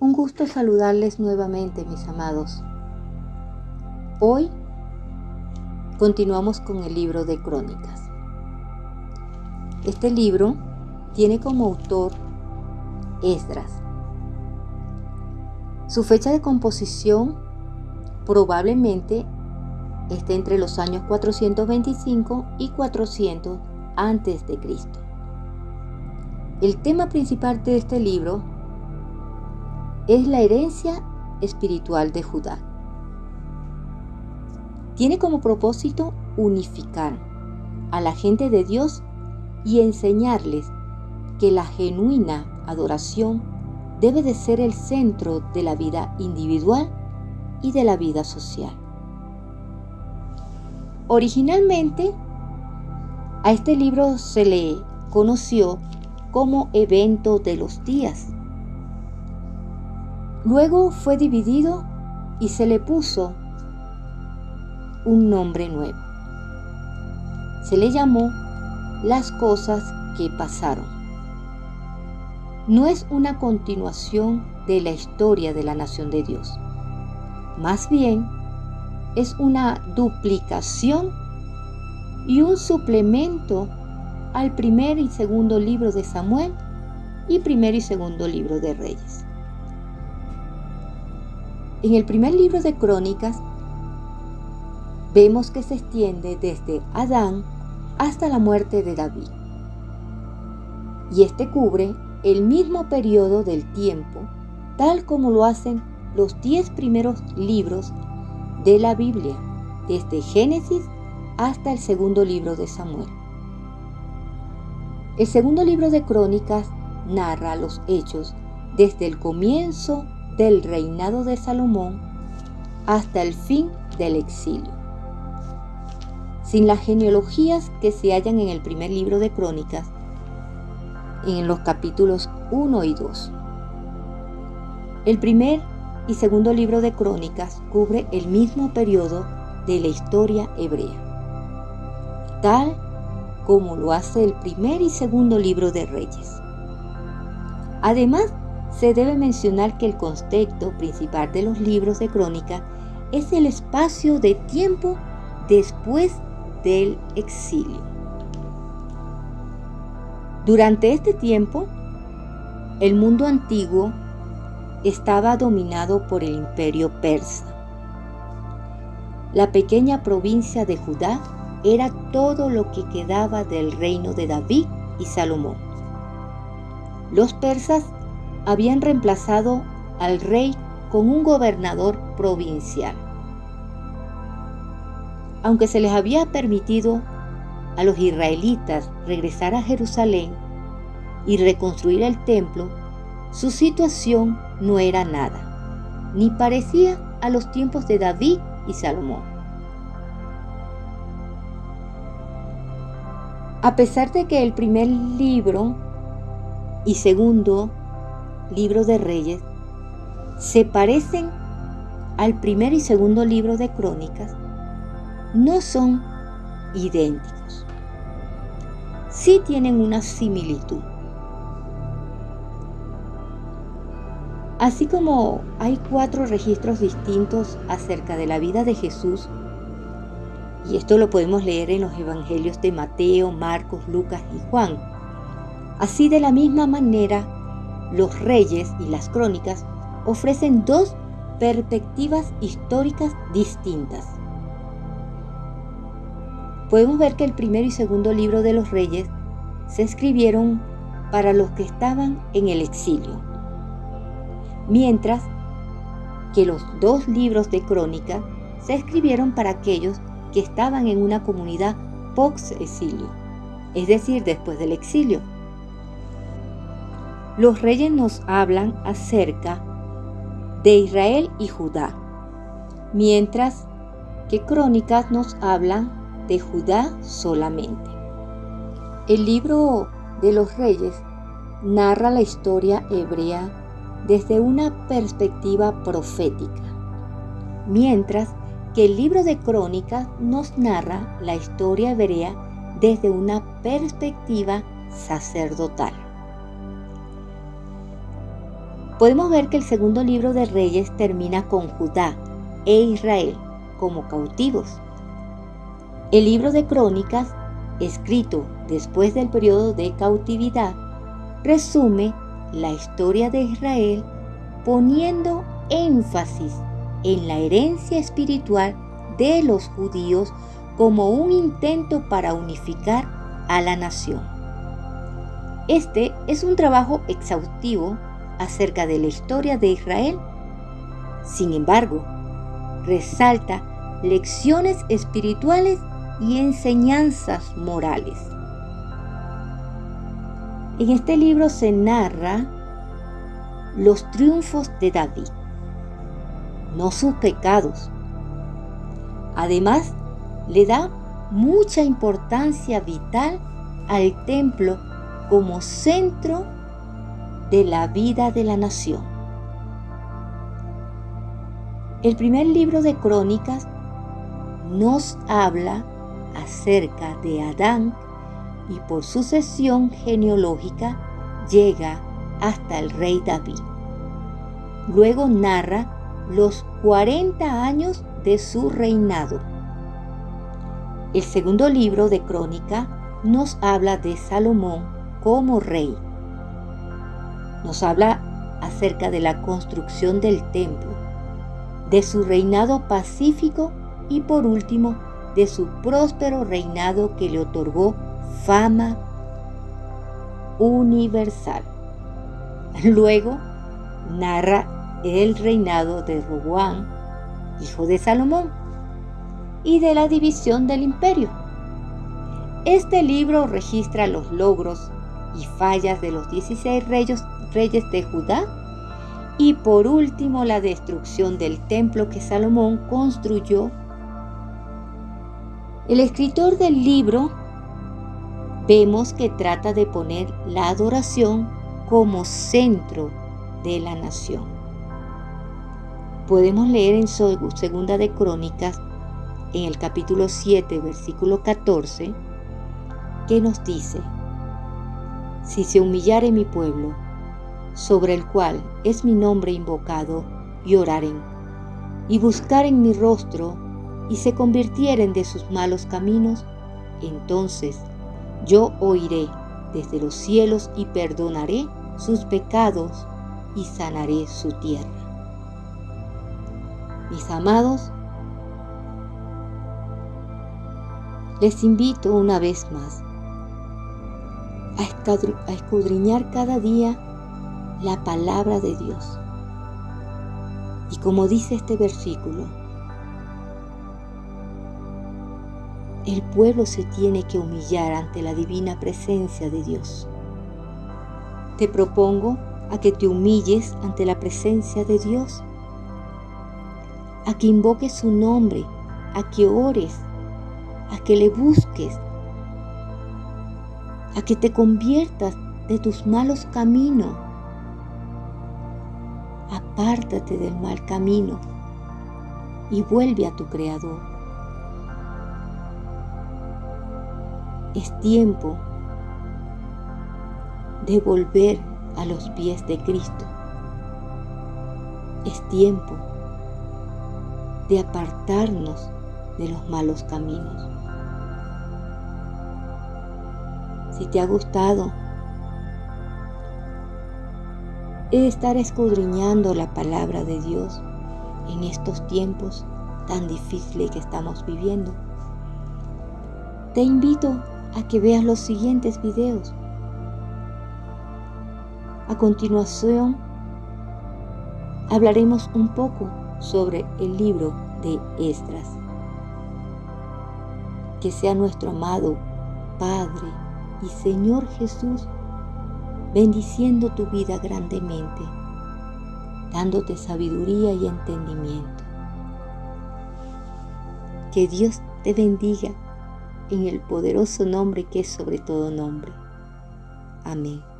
Un gusto saludarles nuevamente, mis amados. Hoy continuamos con el libro de Crónicas. Este libro tiene como autor Esdras. Su fecha de composición probablemente esté entre los años 425 y 400 antes de Cristo. El tema principal de este libro es la herencia espiritual de Judá. Tiene como propósito unificar a la gente de Dios y enseñarles que la genuina adoración debe de ser el centro de la vida individual y de la vida social. Originalmente, a este libro se le conoció como evento de los días Luego fue dividido y se le puso un nombre nuevo. Se le llamó las cosas que pasaron. No es una continuación de la historia de la nación de Dios. Más bien, es una duplicación y un suplemento al primer y segundo libro de Samuel y primer y segundo libro de Reyes. En el primer libro de Crónicas vemos que se extiende desde Adán hasta la muerte de David. Y este cubre el mismo periodo del tiempo, tal como lo hacen los diez primeros libros de la Biblia, desde Génesis hasta el segundo libro de Samuel. El segundo libro de Crónicas narra los hechos desde el comienzo del reinado de Salomón hasta el fin del exilio. Sin las genealogías que se hallan en el primer libro de Crónicas, en los capítulos 1 y 2. El primer y segundo libro de Crónicas cubre el mismo periodo de la historia hebrea, tal como lo hace el primer y segundo libro de Reyes. Además, se debe mencionar que el contexto principal de los libros de crónica es el espacio de tiempo después del exilio. Durante este tiempo, el mundo antiguo estaba dominado por el imperio persa. La pequeña provincia de Judá era todo lo que quedaba del reino de David y Salomón. Los persas habían reemplazado al rey con un gobernador provincial. Aunque se les había permitido a los israelitas regresar a Jerusalén y reconstruir el templo, su situación no era nada, ni parecía a los tiempos de David y Salomón. A pesar de que el primer libro y segundo libro de Reyes se parecen al primer y segundo libro de Crónicas, no son idénticos. Sí tienen una similitud. Así como hay cuatro registros distintos acerca de la vida de Jesús, y esto lo podemos leer en los evangelios de Mateo, Marcos, Lucas y Juan, así de la misma manera los reyes y las crónicas ofrecen dos perspectivas históricas distintas. Podemos ver que el primero y segundo libro de los reyes se escribieron para los que estaban en el exilio, mientras que los dos libros de crónica se escribieron para aquellos que estaban en una comunidad post-exilio, es decir, después del exilio. Los reyes nos hablan acerca de Israel y Judá, mientras que Crónicas nos hablan de Judá solamente. El libro de los reyes narra la historia hebrea desde una perspectiva profética, mientras que el libro de Crónicas nos narra la historia hebrea desde una perspectiva sacerdotal. Podemos ver que el segundo libro de Reyes termina con Judá e Israel como cautivos. El libro de Crónicas, escrito después del periodo de cautividad, resume la historia de Israel poniendo énfasis en la herencia espiritual de los judíos como un intento para unificar a la nación. Este es un trabajo exhaustivo acerca de la historia de Israel. Sin embargo, resalta lecciones espirituales y enseñanzas morales. En este libro se narra los triunfos de David, no sus pecados. Además, le da mucha importancia vital al templo como centro de la vida de la nación. El primer libro de Crónicas nos habla acerca de Adán y por sucesión genealógica llega hasta el rey David. Luego narra los 40 años de su reinado. El segundo libro de Crónica nos habla de Salomón como rey. Nos habla acerca de la construcción del templo, de su reinado pacífico y por último de su próspero reinado que le otorgó fama universal. Luego narra el reinado de Roboán, hijo de Salomón, y de la división del imperio. Este libro registra los logros y fallas de los 16 reyes, reyes de Judá y por último la destrucción del templo que Salomón construyó. El escritor del libro vemos que trata de poner la adoración como centro de la nación. Podemos leer en Segunda de Crónicas, en el capítulo 7, versículo 14, que nos dice, si se humillare mi pueblo, sobre el cual es mi nombre invocado, y oraren, y buscaren mi rostro, y se convirtieren de sus malos caminos, entonces yo oiré desde los cielos y perdonaré sus pecados y sanaré su tierra. Mis amados, les invito una vez más a escudriñar cada día la palabra de Dios. Y como dice este versículo, el pueblo se tiene que humillar ante la divina presencia de Dios. Te propongo a que te humilles ante la presencia de Dios, a que invoques su nombre, a que ores, a que le busques, a que te conviertas de tus malos caminos. Apártate del mal camino y vuelve a tu Creador. Es tiempo de volver a los pies de Cristo. Es tiempo de apartarnos de los malos caminos. Si te ha gustado estar escudriñando la palabra de Dios en estos tiempos tan difíciles que estamos viviendo, te invito a que veas los siguientes videos. A continuación, hablaremos un poco sobre el libro de Esdras. Que sea nuestro amado Padre y Señor Jesús, bendiciendo tu vida grandemente, dándote sabiduría y entendimiento. Que Dios te bendiga en el poderoso nombre que es sobre todo nombre. Amén.